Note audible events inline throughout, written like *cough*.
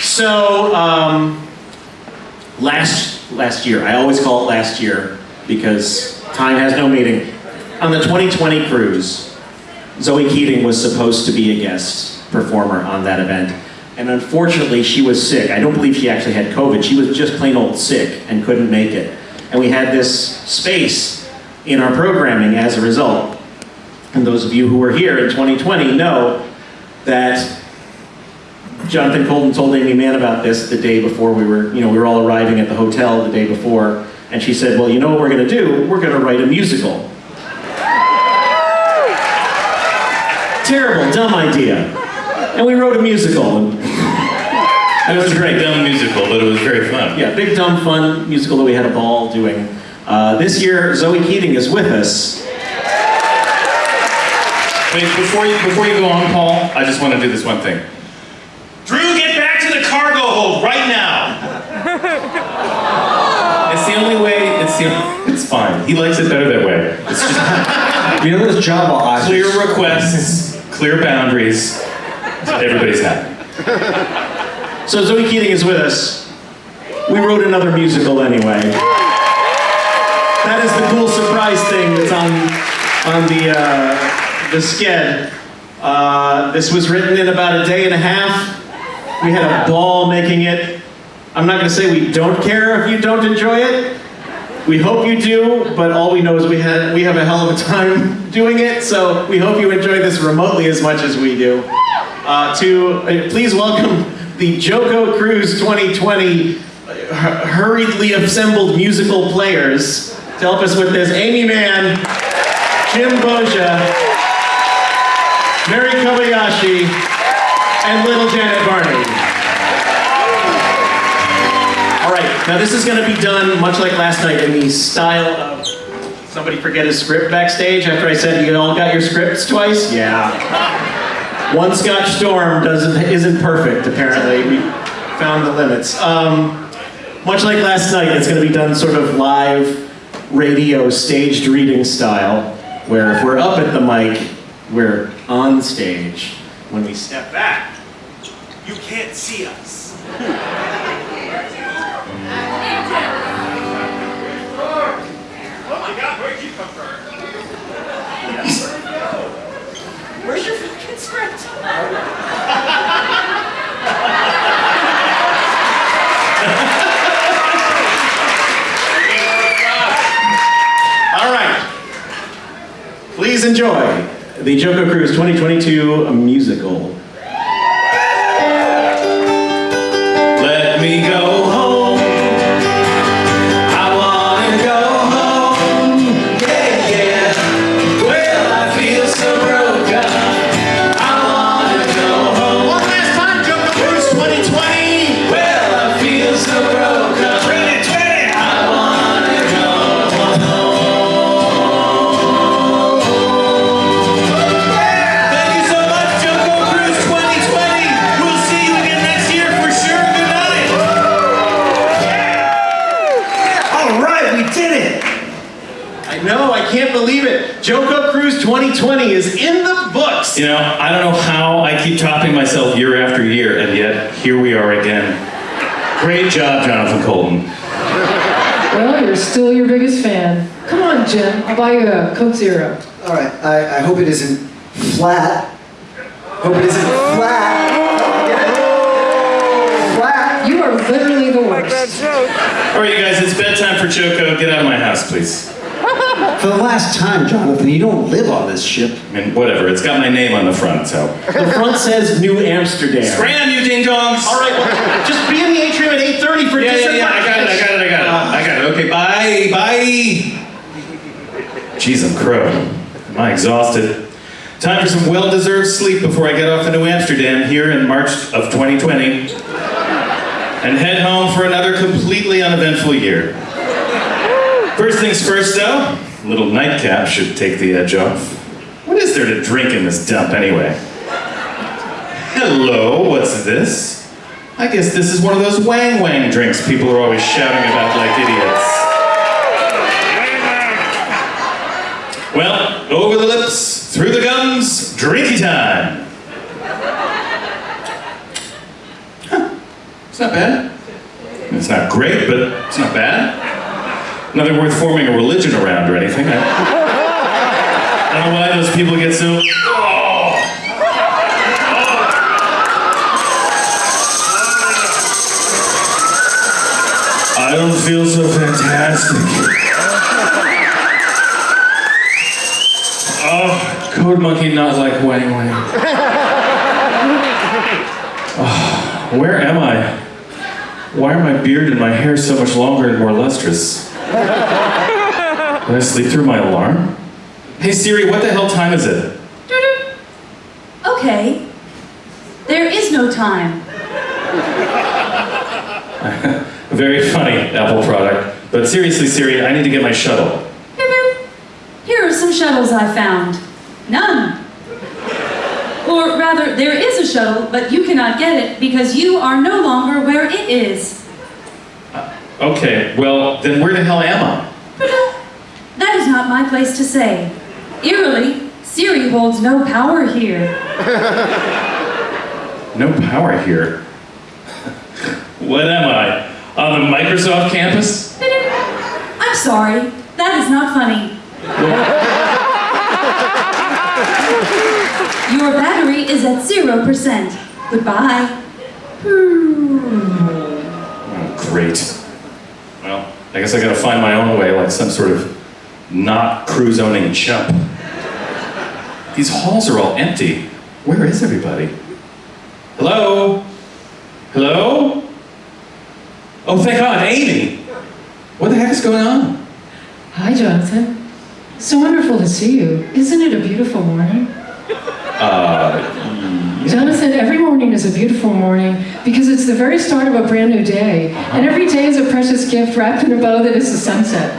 So, um, last, last year, I always call it last year because time has no meaning. On the 2020 cruise, Zoe Keating was supposed to be a guest performer on that event. And unfortunately, she was sick. I don't believe she actually had COVID. She was just plain old sick and couldn't make it. And we had this space in our programming as a result. And those of you who were here in 2020 know that Jonathan Coulton told Aimee Mann about this the day before we were, you know, we were all arriving at the hotel the day before. And she said, well, you know what we're gonna do? We're gonna write a musical. Terrible, dumb idea. And we wrote a musical. It was a great dumb musical, but it was very fun. Yeah, big, dumb, fun musical that we had a ball doing. Uh, this year, Zoe Keating is with us. Wait, before you before you go on, Paul, I just want to do this one thing. Drew, get back to the cargo hold right now. it's the only way. It's. It's fine. He likes it better that way. It's just *laughs* You know those Java eyes? clear requests, clear boundaries. Everybody's happy. So Zoe Keating is with us. We wrote another musical anyway. That is the cool surprise thing that's on on the uh, the sked. Uh, this was written in about a day and a half. We had a ball making it. I'm not going to say we don't care if you don't enjoy it. We hope you do, but all we know is we had we have a hell of a *laughs* time doing it. So we hope you enjoy this remotely as much as we do. Uh, to uh, please welcome the JoCo Cruise 2020 hu- hurriedly assembled musical players to help us with this. Aimee Mann, Jim Boggia, Mary Kobayashi, and little Janet Barney. Now this is going to be done much like last night in the style of somebody forget his script backstage after I said you all got your scripts twice? Yeah. One Scotch Storm doesn't isn't perfect. Apparently, we found the limits. Um, much like last night, it's going to be done sort of live radio staged reading style, where if we're up at the mic, we're on stage. When we step back, you can't see us. *laughs* the JoCo Cruise 2022 musical. You know, I don't know how I keep topping myself year after year, and yet here we are again. Great job, Jonathan Coulton. Well, you're still your biggest fan. Come on, Jim. I'll buy you a Coke Zero. All right, I, I hope it isn't flat. Hope it isn't flat. Get? Flat. You are literally the worst. All right, you guys, it's bedtime for JoCo. Get out of my house, please. For the last time, Jonathan, you don't live on this ship. I mean, whatever. It's got my name on the front, so. The front says New Amsterdam. Spray on you, ding dongs. All right, well, just be in the atrium at 8.30 for Yeah, yeah, December. yeah. I got it. I got it. I got it. Uh. I got it. Okay, bye. Bye. Jeez, I'm crow. Am I exhausted? Time for some well-deserved sleep before I get off to New Amsterdam here in March of 2020. And head home for another completely uneventful year. First things first, though, a little nightcap should take the edge off. What is there to drink in this dump, anyway? Hello, what's this? I guess this is one of those wang wang drinks people are always shouting about like idiots. Well, over the lips, through the gums, drinky time. Huh. It's not bad. It's not great, but it's not bad. Nothing worth forming a religion around or anything. I, I don't know why those people get so. Oh. oh. I don't feel so fantastic. Oh, Code Monkey not like Wang Wang. Oh, where am I? Why are my beard and my hair so much longer and more lustrous? Did I sleep through my alarm? Hey Siri, what the hell time is it? Okay. There is no time. *laughs* Very funny, Apple product. But seriously, Siri, I need to get my shuttle. Here are some shuttles I found. None. Or rather, there is a shuttle, but you cannot get it because you are no longer where it is. Okay, well, then where the hell am I? Uh, that is not my place to say. Eerily, Siri holds no power here. *laughs* No power here. what am I? On the Microsoft campus? *laughs* I'm sorry. That is not funny. *laughs* Your battery is at 0%. Goodbye. Oh, great. Well, I guess I gotta find my own way like some sort of not cruise owning chump. These halls are all empty. Where is everybody? Hello? Hello? Oh, thank God, Aimee! What the heck is going on? Hi, Jonathan. So wonderful to see you. Isn't it a beautiful morning? Uh, Jonathan, every morning is a beautiful morning because it's the very start of a brand new day. And every day is a precious gift wrapped in a bow that is the sunset.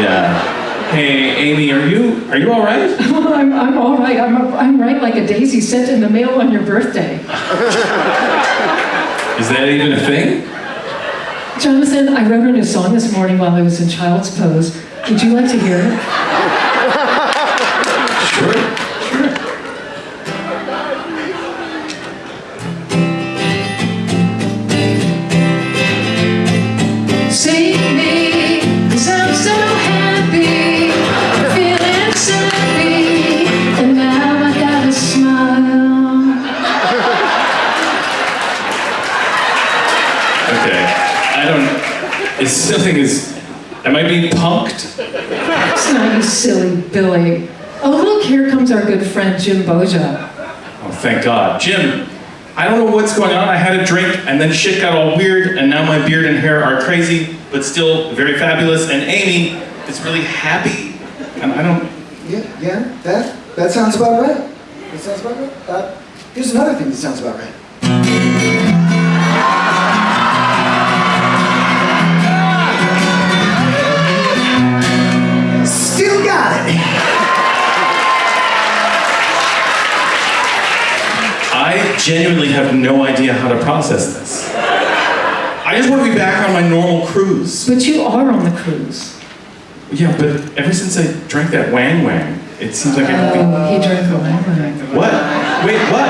yeah. Hey, Aimee, are you are you all right? Well, *laughs* I'm, I'm all right. I'm, I'm right like a daisy sent in the mail on your birthday. *laughs* Is that even a thing? Jonathan, I wrote a new song this morning while I was in child's pose. Would you like to hear it? Don't. Is something is. Am I being punked? It's not you silly Billy. Oh, look, here comes our good friend Jim Boggia. Oh, thank God. Jim, I don't know what's going on. I had a drink and then shit got all weird and now my beard and hair are crazy, but still very fabulous. And Aimee is really happy. And I don't. Yeah, yeah, that, that sounds about right. That sounds about right. Uh, here's another thing that sounds about right. Genuinely have no idea how to process this. I just want to be back on my normal cruise. But you are on the cruise. Yeah, but ever since I drank that wang wang, it seems like everything. Oh, he drank a wang Wang. What? Wait, what?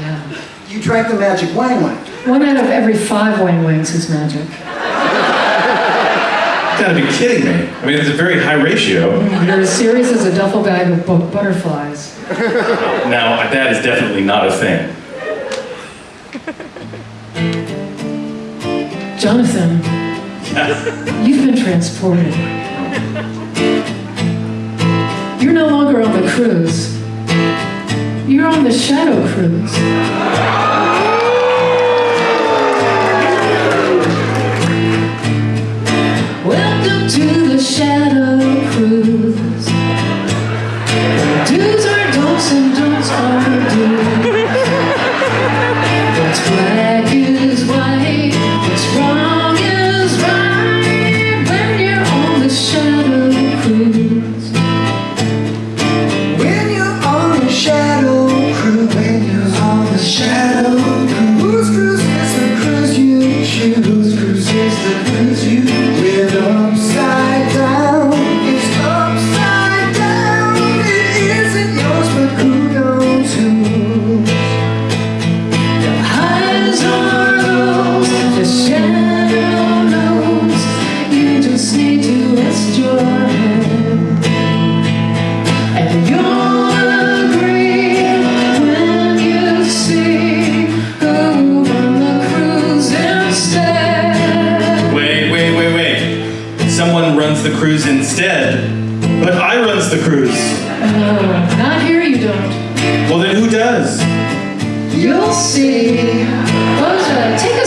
Yeah. You drank the magic wang wang. One out of every five wang wangs is magic. You gotta be kidding me. I mean, it's a very high ratio. Mm, you're as serious as a duffel bag of butterflies. Now, that is definitely not a thing. Jonathan, yes. you've been transported. You're no longer on the cruise. You're on the shadow cruise. Welcome to the shadow cruise. Do's are don'ts and don'ts are do's. Instead. But I runs the cruise. Oh, not here you don't. Well, then who does? You'll see. Boza, take a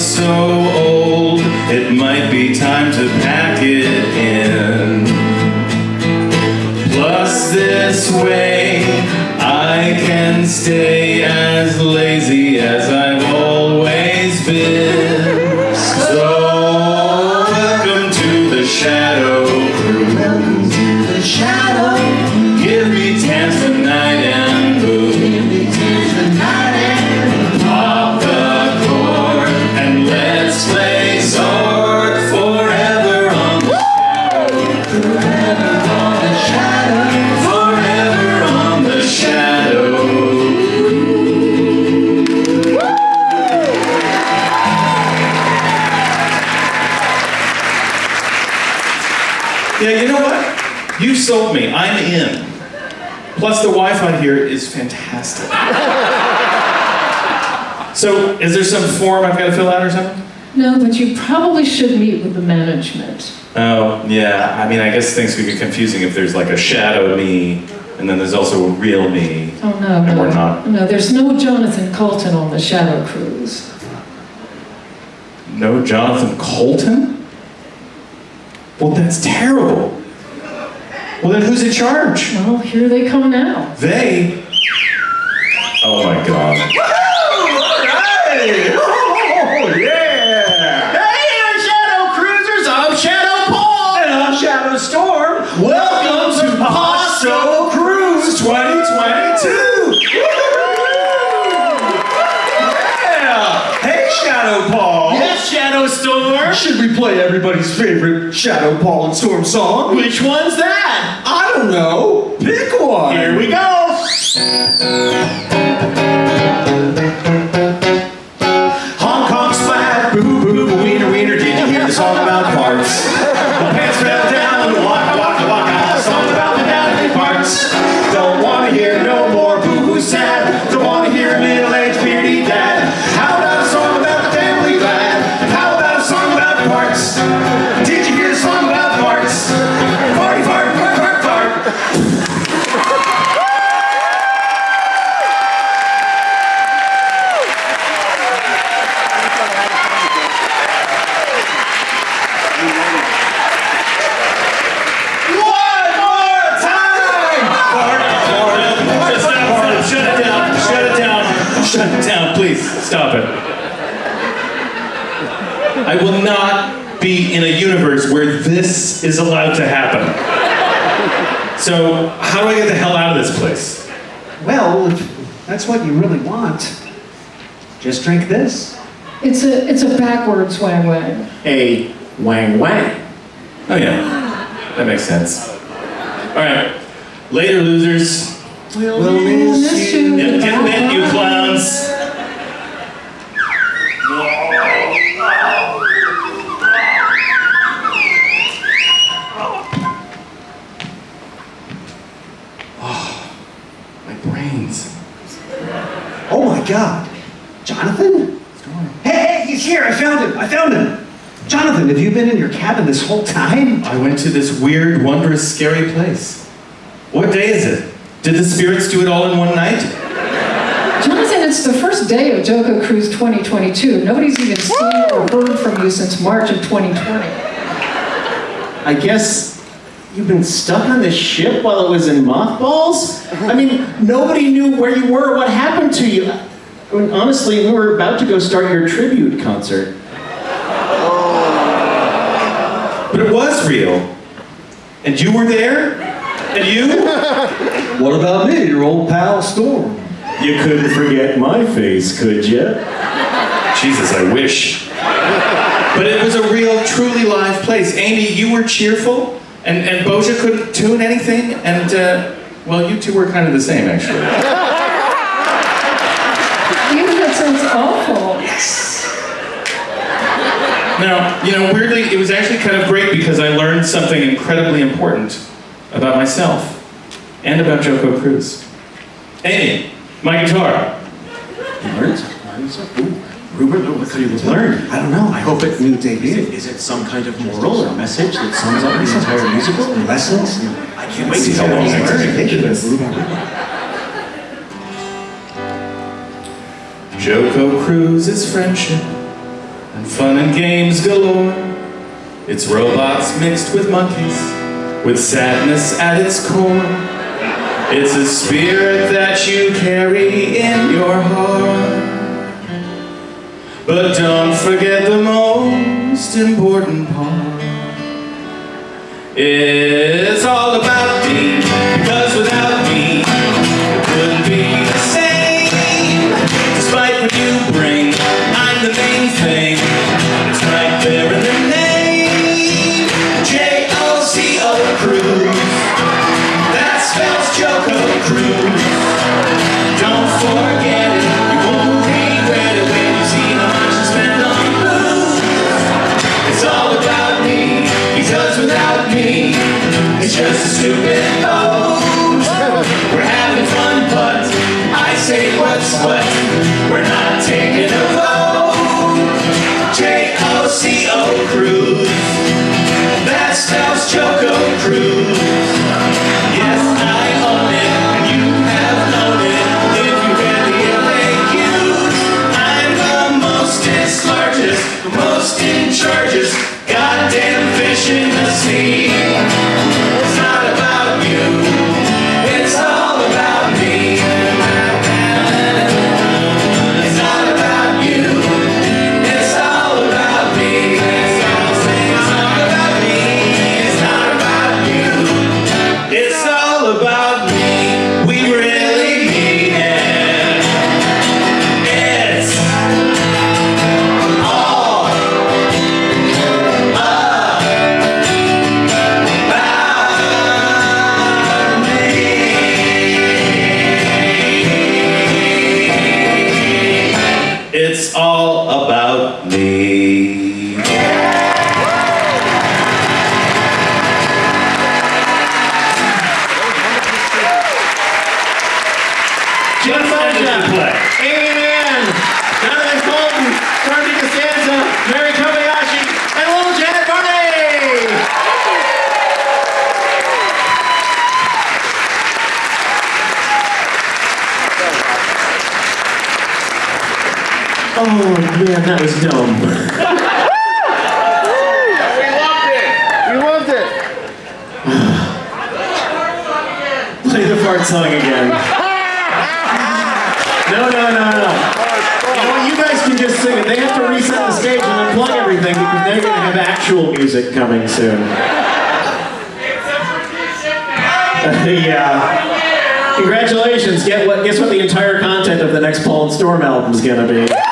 so sold me. I'm in. Plus, the Wi-Fi here is fantastic. so, is there some form I've got to fill out or something? No, but you probably should meet with the management. Oh, yeah. I mean, I guess things could get confusing if there's like a shadow me, and then there's also a real me. Oh, no, And no. we're not. No, there's no Jonathan Coulton on the Shadow Cruise. No Jonathan Coulton? Well, that's terrible. Well, then who's in charge? Well, here they come now. They? Oh my god. Oh, play everybody's favorite Shadow Paul and Storm song? Which one's that? I don't know. Pick one. Here we go! I will not be in a universe where this is allowed to happen. So, how do I get the hell out of this place? Well, if that's what you really want, just drink this. It's a it's a backwards wang wang. A wang wang. Oh yeah, that makes sense. All right, later, losers. We'll miss you. Get, get bent, you clowns. Been in your cabin this whole time? I went to this weird, wondrous, scary place. What day is it? Did the spirits do it all in one night? Jonathan, it's the first day of JoCo Cruise 2022. Nobody's even seen or heard from you since March of 2020. I guess you've been stuck on this ship while it was in mothballs? I mean, nobody knew where you were, what happened to you. I mean, honestly, we were about to go start your tribute concert. But it was real. And you were there? And you? *laughs* What about me, your old pal Storm? You couldn't forget my face, could you? Jesus, I wish. But it was a real, truly live place. Aimee, you were cheerful, and, and Boggia couldn't tune anything, and, uh, well, you two were kind of the same, actually. *laughs* Now, you know, weirdly, it was actually kind of great because I learned something incredibly important about myself and about JoCo Cruise. Aimee, my guitar. You learned? learned something? Ooh, Rupert, what could you have learned? I don't know. I hope it means Is debut. is it some kind of moral or message that sums up the entire musical? Lessons. I can't wait to see how hear long what you it's learned. Ridiculous. JoCo Cruise's friendship and fun and games galore. It's robots mixed with monkeys, with sadness at its core. It's a spirit that you carry in your heart. But don't forget the most important part. It's just stupid pose. Man, that was dumb. We loved it. We loved it. Play the fart song again. No, no, no, no. You know? You guys can just sing it. They have to reset the stage and unplug everything because they're going to have actual music coming soon. *laughs* yeah. Congratulations. Get what, guess what the entire content of the next Paul and Storm album is going to be.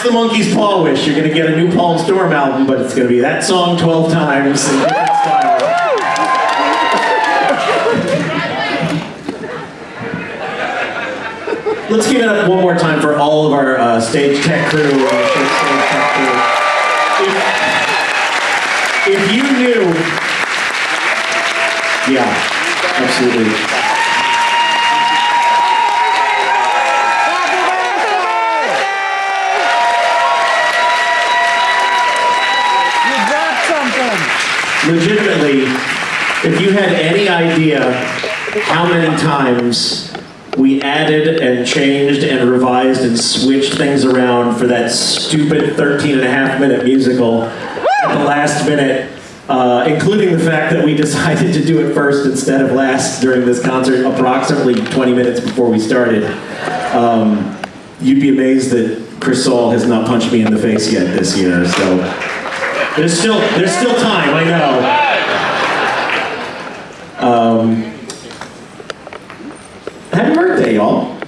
That's the Monkey's Paw Wish. You're going to get a new Paul Storm album, but it's going to be that song 12 times styles. Let's give it up one more time for all of our uh, stage tech crew. Uh, stage tech crew. If, if you knew, yeah, absolutely. You got something. legitimately, if you had any idea how many times we added and changed and revised and switched things around for that stupid 13 and a half minute musical at the last minute, uh, including the fact that we *laughs* decided to do it first instead of last during this concert approximately 20 minutes before we started, um, you'd be amazed that Chris Saul has not punched me in the face yet this year, so. There's still there's still time, I know. Um, happy birthday, y'all.